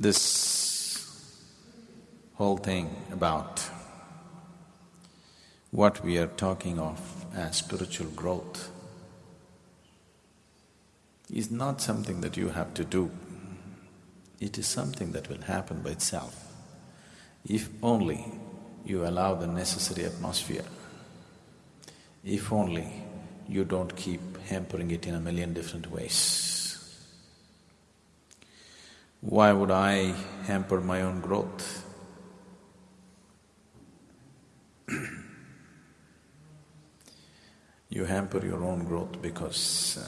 This whole thing about what we are talking of as spiritual growth is not something that you have to do. It is something that will happen by itself, if only you allow the necessary atmosphere, if only you don't keep hampering it in a million different ways. Why would I hamper my own growth? you hamper your own growth because uh,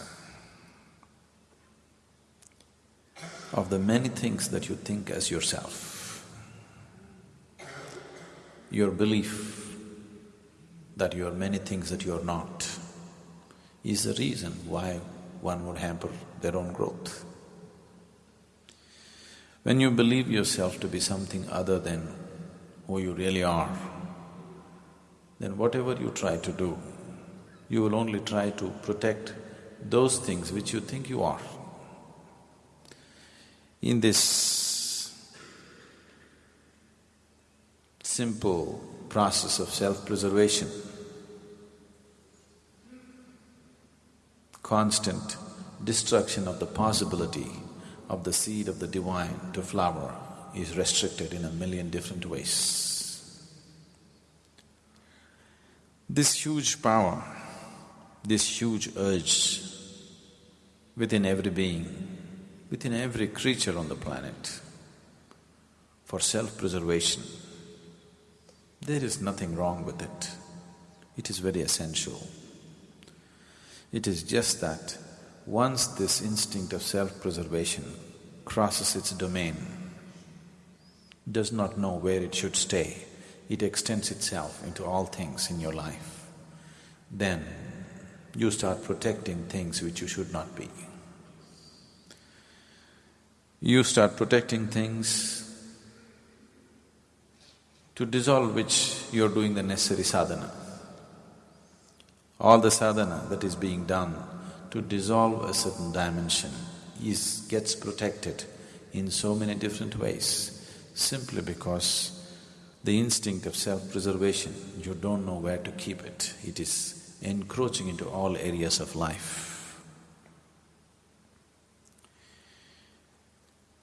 of the many things that you think as yourself. Your belief that you are many things that you are not is the reason why one would hamper their own growth. When you believe yourself to be something other than who you really are, then whatever you try to do, you will only try to protect those things which you think you are. In this simple process of self-preservation, constant destruction of the possibility of the seed of the divine to flower is restricted in a million different ways. This huge power, this huge urge within every being, within every creature on the planet for self-preservation, there is nothing wrong with it. It is very essential. It is just that once this instinct of self-preservation crosses its domain, does not know where it should stay, it extends itself into all things in your life, then you start protecting things which you should not be. You start protecting things to dissolve which you're doing the necessary sadhana. All the sadhana that is being done to dissolve a certain dimension. Is… gets protected in so many different ways, simply because the instinct of self-preservation, you don't know where to keep it, it is encroaching into all areas of life.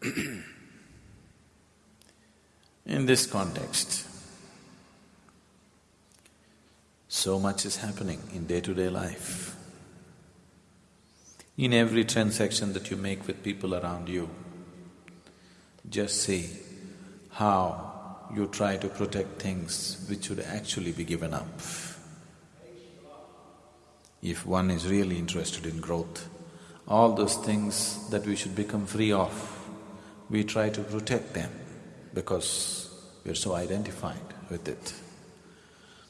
in this context, so much is happening in day-to-day life in every transaction that you make with people around you, just see how you try to protect things which should actually be given up. If one is really interested in growth, all those things that we should become free of, we try to protect them because we're so identified with it.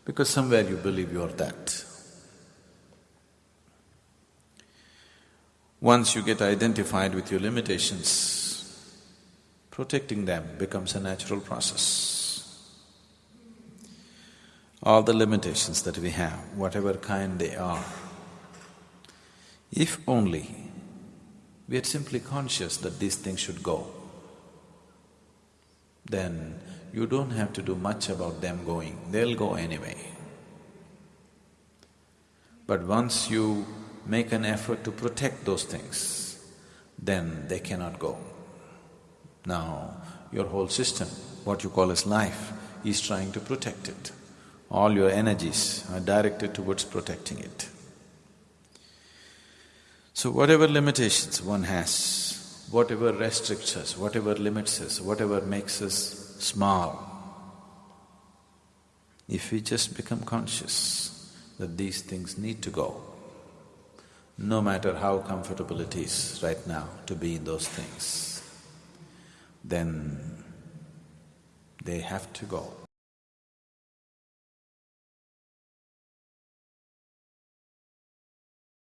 Because somewhere you believe you're that. Once you get identified with your limitations, protecting them becomes a natural process. All the limitations that we have, whatever kind they are, if only we are simply conscious that these things should go, then you don't have to do much about them going, they'll go anyway. But once you make an effort to protect those things, then they cannot go. Now, your whole system, what you call as life, is trying to protect it. All your energies are directed towards protecting it. So whatever limitations one has, whatever restricts us, whatever limits us, whatever makes us small, if we just become conscious that these things need to go, no matter how comfortable it is right now to be in those things, then they have to go.